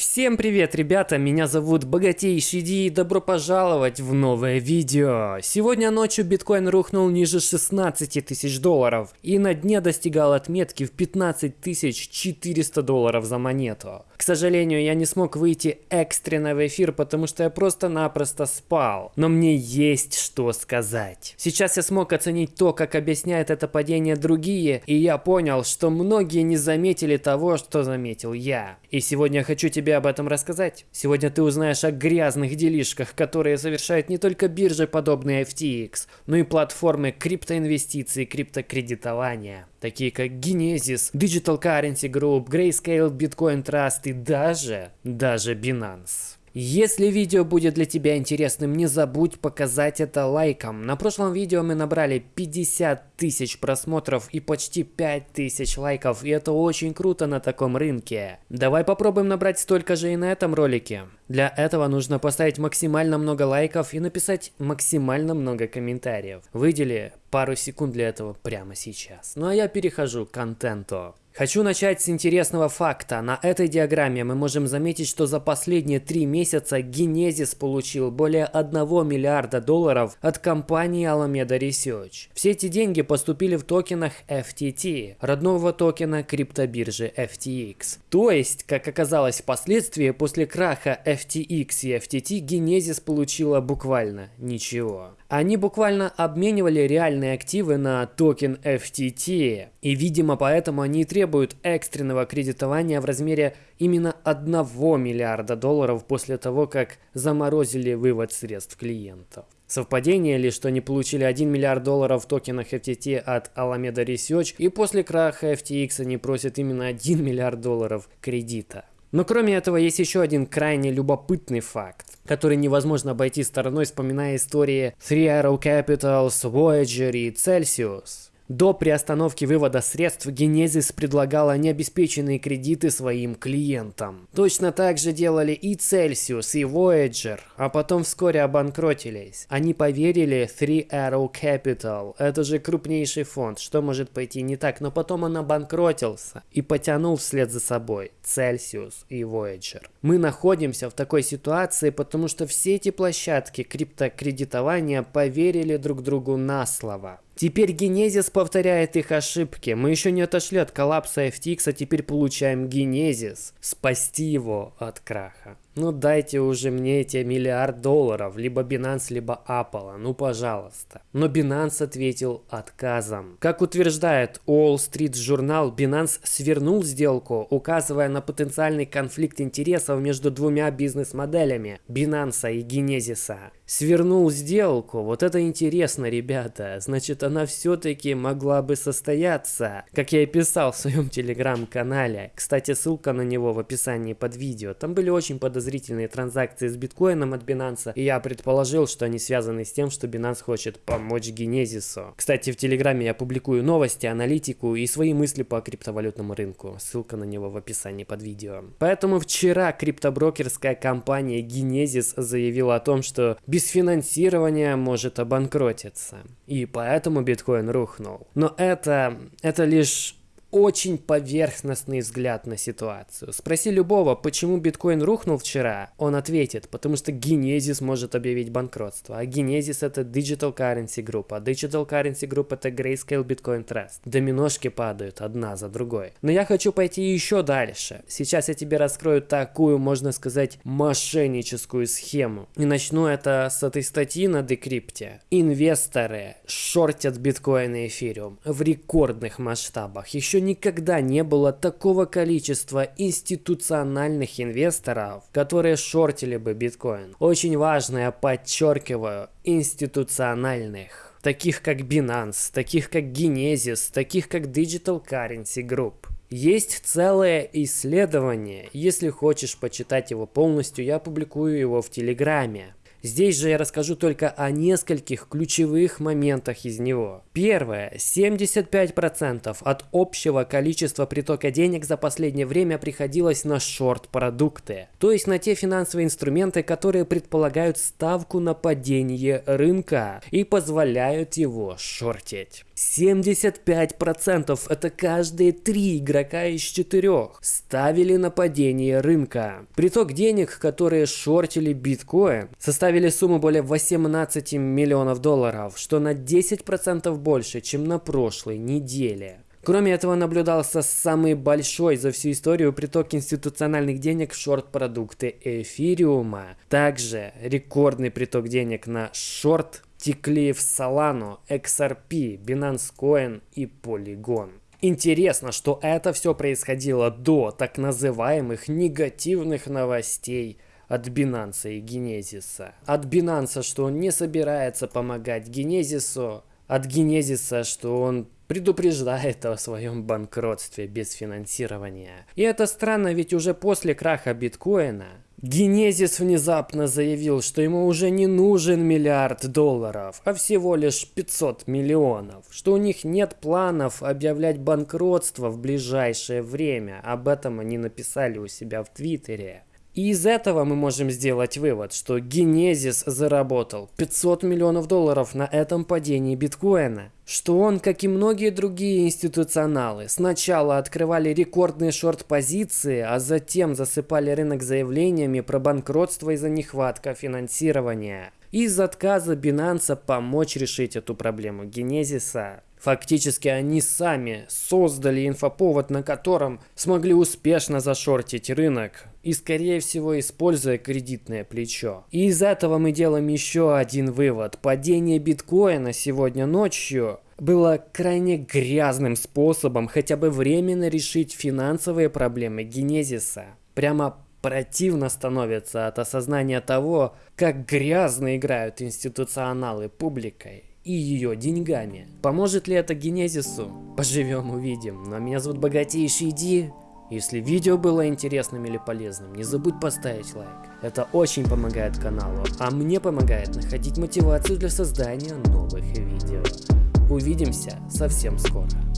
Всем привет, ребята! Меня зовут Богатейший Ди и добро пожаловать в новое видео. Сегодня ночью биткоин рухнул ниже 16 тысяч долларов и на дне достигал отметки в 15 400 долларов за монету. К сожалению, я не смог выйти экстренно в эфир, потому что я просто-напросто спал. Но мне есть что сказать. Сейчас я смог оценить то, как объясняет это падение другие, и я понял, что многие не заметили того, что заметил я. И сегодня я хочу тебе об этом рассказать. Сегодня ты узнаешь о грязных делишках, которые совершают не только биржи, подобные FTX, но и платформы криптоинвестиций и криптокредитования такие как Genesis, Digital Currency Group, Grayscale, Bitcoin Trust и даже, даже Binance. Если видео будет для тебя интересным, не забудь показать это лайком. На прошлом видео мы набрали 50 тысяч просмотров и почти 5 тысяч лайков, и это очень круто на таком рынке. Давай попробуем набрать столько же и на этом ролике. Для этого нужно поставить максимально много лайков и написать максимально много комментариев. Выдели пару секунд для этого прямо сейчас. Ну а я перехожу к контенту. Хочу начать с интересного факта. На этой диаграмме мы можем заметить, что за последние три месяца Genesis получил более 1 миллиарда долларов от компании Alameda Research. Все эти деньги поступили в токенах FTT, родного токена криптобиржи FTX. То есть, как оказалось впоследствии, после краха FTX и FTT Genesis получила буквально ничего. Они буквально обменивали реальные активы на токен FTT. И, видимо, поэтому они требуют экстренного кредитования в размере именно 1 миллиарда долларов после того, как заморозили вывод средств клиентов. Совпадение ли, что они получили 1 миллиард долларов в токенах FTT от Alameda Research и после краха FTX они просят именно 1 миллиард долларов кредита? Но кроме этого есть еще один крайне любопытный факт, который невозможно обойти стороной, вспоминая истории Three Arrow Capitals, Voyager и Celsius. До приостановки вывода средств Genesis предлагала необеспеченные кредиты своим клиентам. Точно так же делали и Celsius, и Voyager, а потом вскоре обанкротились. Они поверили Three Arrow Capital, это же крупнейший фонд, что может пойти не так, но потом он обанкротился и потянул вслед за собой Celsius и Voyager. Мы находимся в такой ситуации, потому что все эти площадки криптокредитования поверили друг другу на слово. Теперь Генезис повторяет их ошибки. Мы еще не отошли от коллапса FTX, а теперь получаем Генезис. Спасти его от краха. Ну дайте уже мне эти миллиард долларов, либо Binance, либо Apple, ну пожалуйста. Но Binance ответил отказом. Как утверждает Wall Street журнал, Binance свернул сделку, указывая на потенциальный конфликт интересов между двумя бизнес-моделями Binance и Genesis. Свернул сделку, вот это интересно, ребята. Значит, она все-таки могла бы состояться, как я и писал в своем телеграм-канале. Кстати, ссылка на него в описании под видео. Там были очень подозрительные подозрительные транзакции с биткоином от Binance, и я предположил, что они связаны с тем, что Binance хочет помочь Генезису. Кстати, в Телеграме я публикую новости, аналитику и свои мысли по криптовалютному рынку. Ссылка на него в описании под видео. Поэтому вчера криптоброкерская компания Genesis заявила о том, что без финансирования может обанкротиться. И поэтому биткоин рухнул. Но это, это лишь очень поверхностный взгляд на ситуацию. Спроси любого, почему биткоин рухнул вчера, он ответит, потому что Genesis может объявить банкротство. А Genesis это Digital Currency Group, а Digital Currency Group это Grayscale Bitcoin Trust. Доминошки падают одна за другой. Но я хочу пойти еще дальше. Сейчас я тебе раскрою такую, можно сказать, мошенническую схему. И начну это с этой статьи на Decrypt. Инвесторы шортят биткоин и эфириум в рекордных масштабах. Еще никогда не было такого количества институциональных инвесторов, которые шортили бы биткоин. Очень важно, я подчеркиваю, институциональных таких как Binance, таких как Genesis, таких как Digital Currency Group. Есть целое исследование, если хочешь почитать его полностью, я публикую его в Телеграме. Здесь же я расскажу только о нескольких ключевых моментах из него. Первое. 75% от общего количества притока денег за последнее время приходилось на шорт-продукты. То есть на те финансовые инструменты, которые предполагают ставку на падение рынка и позволяют его шортить. 75% это каждые три игрока из четырех ставили на падение рынка. Приток денег, которые шортили биткоин, составили сумму более 18 миллионов долларов, что на 10% больше, чем на прошлой неделе. Кроме этого, наблюдался самый большой за всю историю приток институциональных денег в шорт-продукты эфириума. Также рекордный приток денег на шорт текли в Solano, XRP, Binance Coin и Polygon. Интересно, что это все происходило до так называемых негативных новостей от Binance и Генезиса. От Binance, что он не собирается помогать Генезису, от Генезиса, что он предупреждает о своем банкротстве без финансирования. И это странно, ведь уже после краха биткоина Генезис внезапно заявил, что ему уже не нужен миллиард долларов, а всего лишь 500 миллионов, что у них нет планов объявлять банкротство в ближайшее время, об этом они написали у себя в Твиттере. И из этого мы можем сделать вывод, что Генезис заработал 500 миллионов долларов на этом падении биткоина. Что он, как и многие другие институционалы, сначала открывали рекордные шорт-позиции, а затем засыпали рынок заявлениями про банкротство из-за нехватка финансирования. Из отказа Binance помочь решить эту проблему Генезиса Фактически они сами создали инфоповод, на котором смогли успешно зашортить рынок и, скорее всего, используя кредитное плечо. И из этого мы делаем еще один вывод. Падение биткоина сегодня ночью было крайне грязным способом хотя бы временно решить финансовые проблемы Генезиса. Прямо противно становится от осознания того, как грязно играют институционалы публикой и ее деньгами. Поможет ли это Генезису? Поживем увидим. Но меня зовут Богатейший Ди. Если видео было интересным или полезным, не забудь поставить лайк. Это очень помогает каналу, а мне помогает находить мотивацию для создания новых видео. Увидимся совсем скоро.